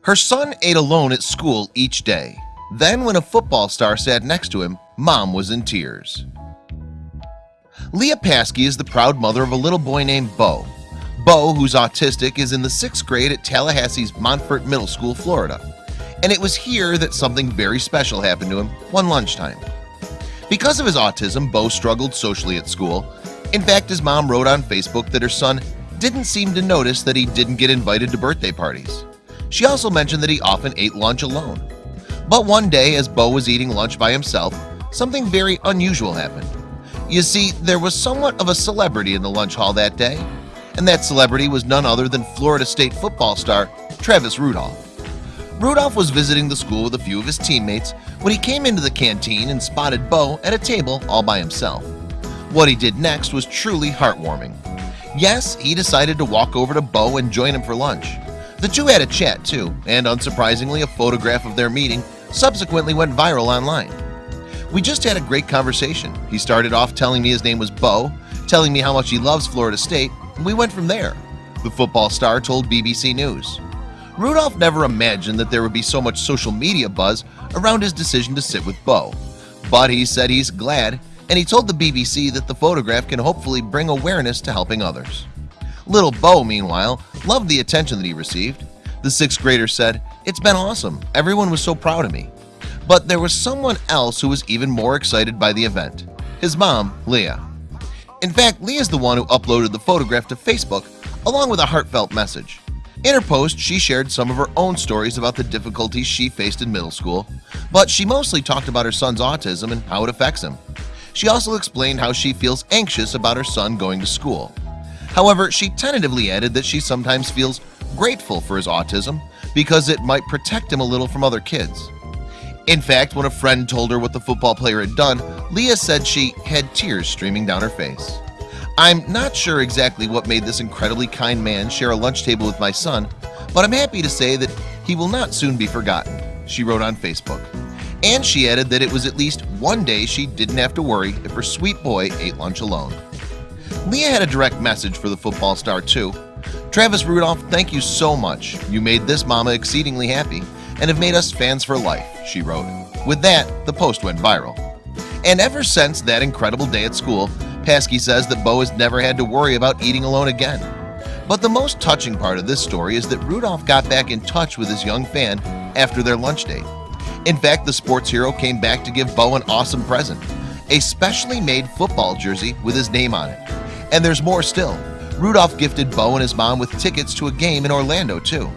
Her son ate alone at school each day. Then when a football star sat next to him, mom was in tears. Leah Paske is the proud mother of a little boy named Bo. Bo, who's autistic, is in the sixth grade at Tallahassee's Montford Middle School, Florida. And it was here that something very special happened to him one lunchtime. Because of his autism, Bo struggled socially at school. In fact, his mom wrote on Facebook that her son didn't seem to notice that he didn't get invited to birthday parties. She also mentioned that he often ate lunch alone. But one day as Bo was eating lunch by himself, something very unusual happened. You see, there was somewhat of a celebrity in the lunch hall that day, and that celebrity was none other than Florida State football star Travis Rudolph. Rudolph was visiting the school with a few of his teammates when he came into the canteen and spotted Bo at a table all by himself. What he did next was truly heartwarming. Yes, he decided to walk over to Bo and join him for lunch. The two had a chat too, and unsurprisingly a photograph of their meeting subsequently went viral online. We just had a great conversation. He started off telling me his name was Bo, telling me how much he loves Florida State, and we went from there. The football star told BBC News. Rudolph never imagined that there would be so much social media buzz around his decision to sit with Bo, but he said he's glad and he told the BBC that the photograph can hopefully bring awareness to helping others. Little Bo, meanwhile, loved the attention that he received. The sixth grader said, It's been awesome. Everyone was so proud of me. But there was someone else who was even more excited by the event. His mom, Leah. In fact, Leah is the one who uploaded the photograph to Facebook along with a heartfelt message. In her post, she shared some of her own stories about the difficulties she faced in middle school, but she mostly talked about her son's autism and how it affects him. She also explained how she feels anxious about her son going to school. However, she tentatively added that she sometimes feels grateful for his autism because it might protect him a little from other kids. In fact, when a friend told her what the football player had done, Leah said she had tears streaming down her face. I'm not sure exactly what made this incredibly kind man share a lunch table with my son, but I'm happy to say that he will not soon be forgotten, she wrote on Facebook. And she added that it was at least one day she didn't have to worry if her sweet boy ate lunch alone. Leah had a direct message for the football star too. Travis Rudolph, thank you so much. You made this mama exceedingly happy and have made us fans for life, she wrote. With that, the post went viral. And ever since that incredible day at school, Paske says that Bo has never had to worry about eating alone again. But the most touching part of this story is that Rudolph got back in touch with his young fan after their lunch date. In fact, the sports hero came back to give Bo an awesome present, a specially made football jersey with his name on it. And there's more still. Rudolph gifted Bo and his mom with tickets to a game in Orlando too.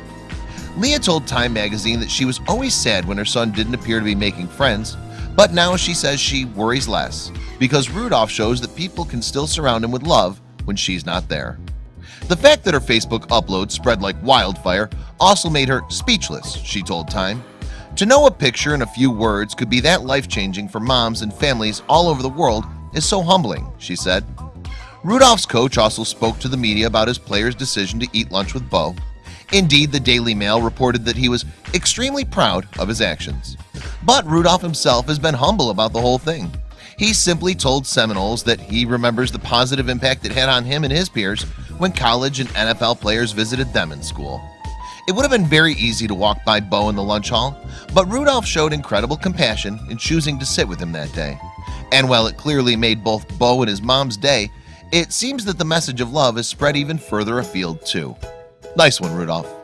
Leah told Time magazine that she was always sad when her son didn't appear to be making friends, but now she says she worries less because Rudolph shows that people can still surround him with love when she's not there. The fact that her Facebook upload spread like wildfire also made her speechless, she told Time. To know a picture and a few words could be that life-changing for moms and families all over the world is so humbling, she said. Rudolph's coach also spoke to the media about his player's decision to eat lunch with Bo. Indeed, the Daily Mail reported that he was extremely proud of his actions. But Rudolph himself has been humble about the whole thing. He simply told Seminoles that he remembers the positive impact it had on him and his peers when college and NFL players visited them in school. It would have been very easy to walk by Bo in the lunch hall, but Rudolph showed incredible compassion in choosing to sit with him that day. And while it clearly made both Bo and his mom's day, it seems that the message of love is spread even further afield too. Nice one, Rudolph.